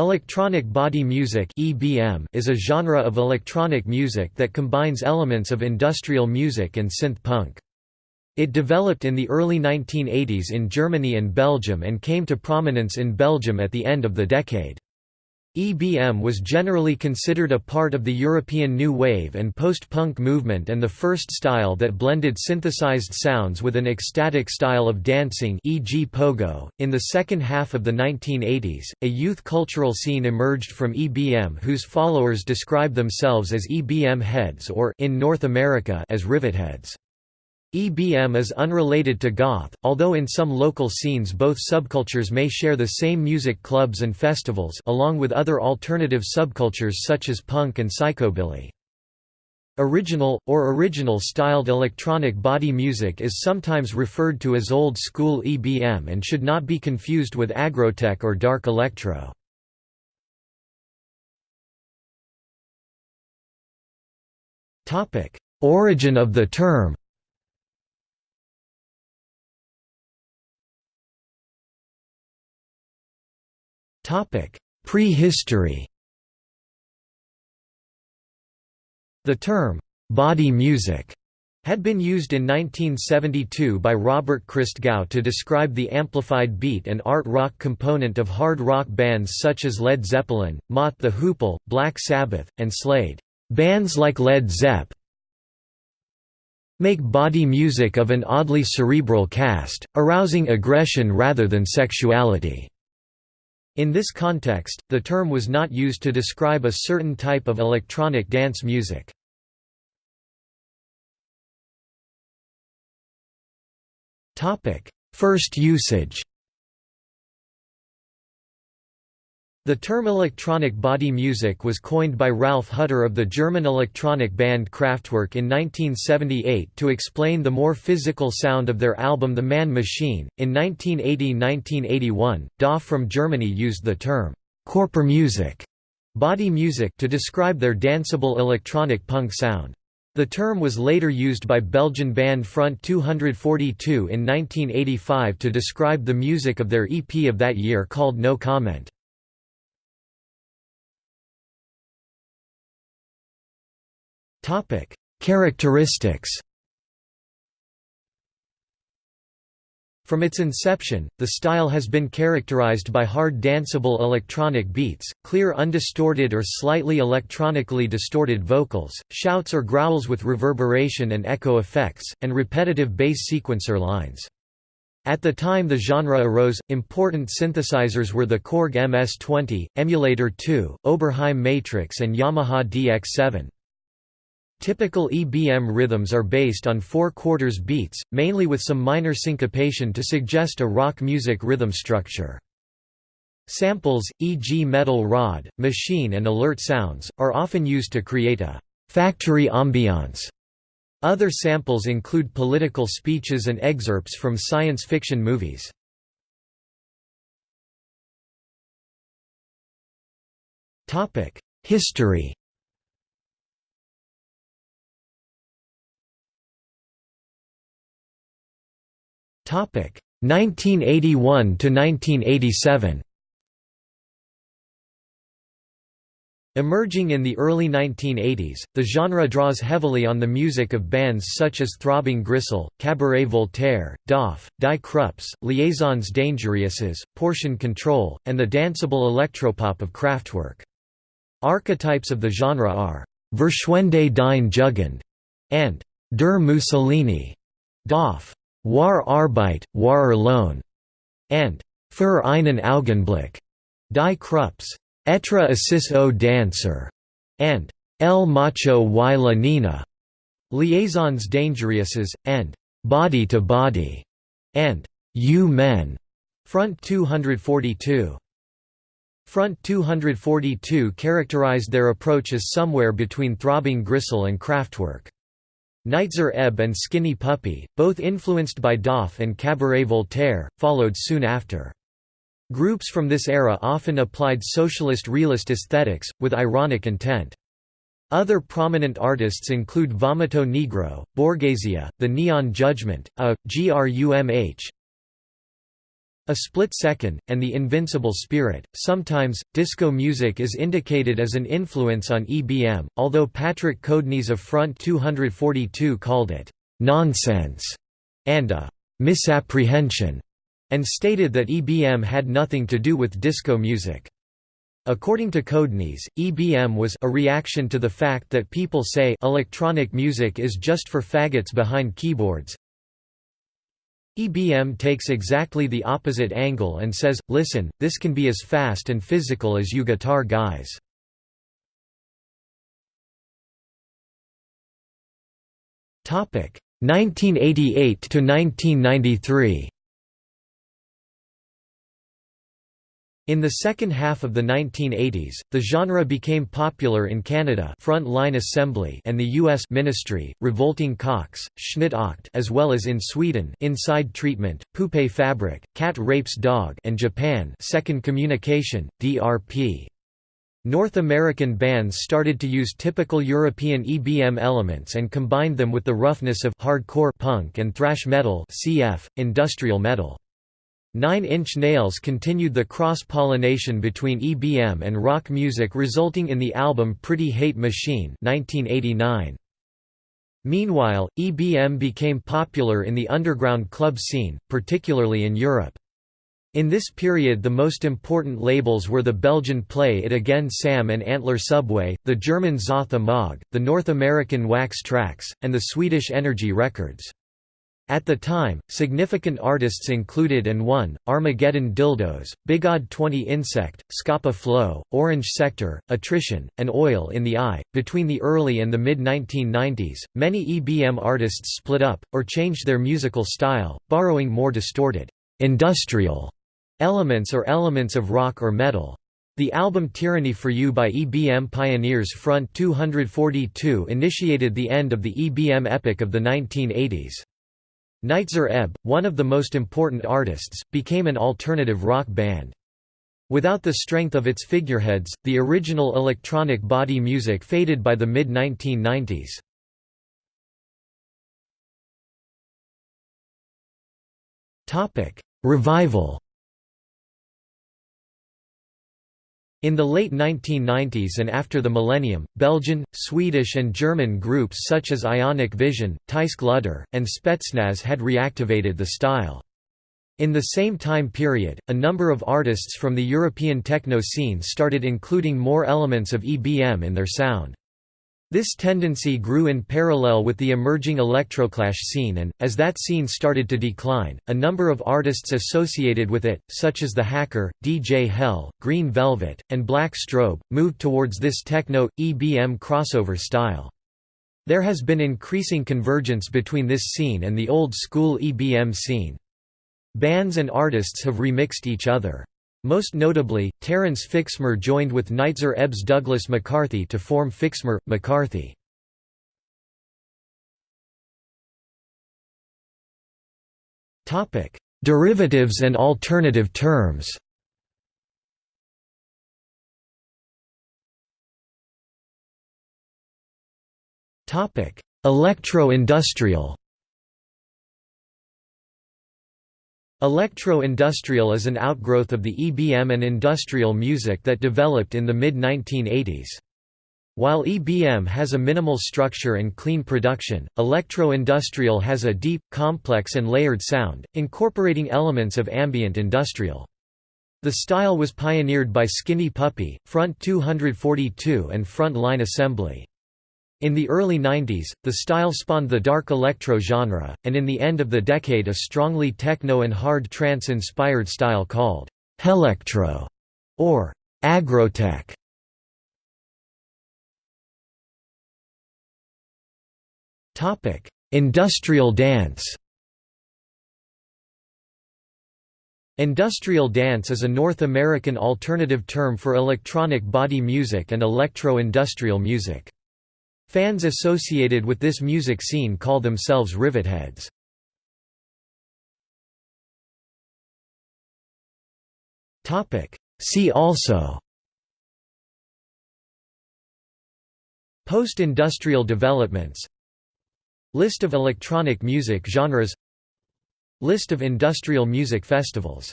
Electronic body music (EBM) is a genre of electronic music that combines elements of industrial music and synth punk. It developed in the early 1980s in Germany and Belgium and came to prominence in Belgium at the end of the decade. EBM was generally considered a part of the European New Wave and post-punk movement and the first style that blended synthesized sounds with an ecstatic style of dancing e.g. pogo. In the second half of the 1980s, a youth cultural scene emerged from EBM whose followers describe themselves as EBM heads or in North America as rivetheads. EBM is unrelated to goth, although in some local scenes both subcultures may share the same music clubs and festivals along with other alternative subcultures such as punk and psychobilly. Original, or original-styled electronic body music is sometimes referred to as old-school EBM and should not be confused with aggrotech or dark electro. Origin of the term Prehistory The term, "'body music' had been used in 1972 by Robert Christgau to describe the amplified beat and art rock component of hard rock bands such as Led Zeppelin, Mott the Hoople, Black Sabbath, and Slade. Bands like Led Zepp make body music of an oddly cerebral cast, arousing aggression rather than sexuality. In this context, the term was not used to describe a certain type of electronic dance music. First usage The term electronic body music was coined by Ralf Hütter of the German electronic band Kraftwerk in 1978 to explain the more physical sound of their album The Man Machine. In 1980-1981, DAF from Germany used the term Körpermusik, body music to describe their danceable electronic punk sound. The term was later used by Belgian band Front 242 in 1985 to describe the music of their EP of that year called No Comment. Topic: Characteristics. From its inception, the style has been characterized by hard danceable electronic beats, clear undistorted or slightly electronically distorted vocals, shouts or growls with reverberation and echo effects, and repetitive bass sequencer lines. At the time the genre arose, important synthesizers were the Korg MS-20, Emulator 2, Oberheim Matrix and Yamaha DX7. Typical EBM rhythms are based on four-quarters beats, mainly with some minor syncopation to suggest a rock music rhythm structure. Samples, e.g. metal rod, machine and alert sounds, are often used to create a «factory ambiance». Other samples include political speeches and excerpts from science fiction movies. History 1981 to 1987. Emerging in the early 1980s, the genre draws heavily on the music of bands such as Throbbing Gristle, Cabaret Voltaire, DAF, Die Krupps, Liaisons Dangereuses, Portion Control, and the danceable electropop of Kraftwerk. Archetypes of the genre are Verschwende dein Jugend and Der Mussolini. DAF War Arbeit, War Lohn, and Für einen Augenblick, Die Krupps, Etre Assis o Dancer, and El Macho y la Nina, Liaisons Dangereuses, and Body to Body, and U-Men, Front 242. Front 242 characterized their approach as somewhere between Throbbing Gristle and Kraftwerk. Nitzer Ebb and Skinny Puppy, both influenced by DAF and Cabaret Voltaire, followed soon after. Groups from this era often applied socialist realist aesthetics, with ironic intent. Other prominent artists include Vomito Negro, Borghesia, The Neon Judgment, A, GRUMH, A Split Second, and The Invincible Spirit. Sometimes, disco music is indicated as an influence on EBM, although Patrick Codenys of Front 242 called it nonsense and a misapprehension, and stated that EBM had nothing to do with disco music. According to Codenys, EBM was a reaction to the fact that people say electronic music is just for faggots behind keyboards, EBM takes exactly the opposite angle and says, listen, this can be as fast and physical as you guitar guys. Topic 1988 to 1993. In the second half of the 1980s, the genre became popular in Canada Front Line Assembly and the US Ministry, Revolting Cocks, Schnitt Acht as well as in Sweden Inside Treatment, Poupée Fabrik, Cat Rapes Dog and Japan Second Communication, DRP. North American bands started to use typical European EBM elements and combined them with the roughness of hardcore punk and thrash metal cf. industrial metal. Nine Inch Nails continued the cross-pollination between EBM and rock music resulting in the album Pretty Hate Machine 1989. Meanwhile, EBM became popular in the underground club scene, particularly in Europe. In this period the most important labels were the Belgian Play It Again Sam and Antler Subway, the German Zoth Ommog, the North American Wax Trax, and the Swedish Energy Records. At the time, significant artists included and one, Armageddon Dildos, Bigod 20 Insect, Scapa Flow, Orange Sector, Attrition, and Oil in the Eye. Between the early and the mid 1990s, many EBM artists split up, or changed their musical style, borrowing more distorted, industrial elements or elements of rock or metal. The album Tyranny for You by EBM pioneers Front 242 initiated the end of the EBM epic of the 1980s. Nitzer Ebb, one of the most important artists, became an alternative rock band. Without the strength of its figureheads, the original electronic body music faded by the mid-1990s. Revival In the late 1990s and after the millennium, Belgian, Swedish and German groups such as Ionic Vision, Tyske Luder, and Spetsnaz had reactivated the style. In the same time period, a number of artists from the European techno scene started including more elements of EBM in their sound. This tendency grew in parallel with the emerging electroclash scene and, as that scene started to decline, a number of artists associated with it, such as The Hacker, DJ Hell, Green Velvet, and Black Strobe, moved towards this techno, EBM crossover style. There has been increasing convergence between this scene and the old-school EBM scene. Bands and artists have remixed each other. Most notably, Terence Fixmer joined with Nitzer Ebb's Douglas McCarthy to form Fixmer – McCarthy. Derivatives and alternative terms Electro-industrial Electro-industrial is an outgrowth of the EBM and industrial music that developed in the mid-1980s. While EBM has a minimal structure and clean production, electro-industrial has a deep, complex and layered sound, incorporating elements of ambient industrial. The style was pioneered by Skinny Puppy, Front 242 and Front Line Assembly. In the early 90s, the style spawned the dark electro genre, and in the end of the decade a strongly techno and hard trance-inspired style called «hellektro» or «aggrotech». Industrial dance Industrial dance is a North American alternative term for electronic body music and electro-industrial music. Fans associated with this music scene call themselves rivetheads. See also Post-industrial developments List of electronic music genres List of industrial music festivals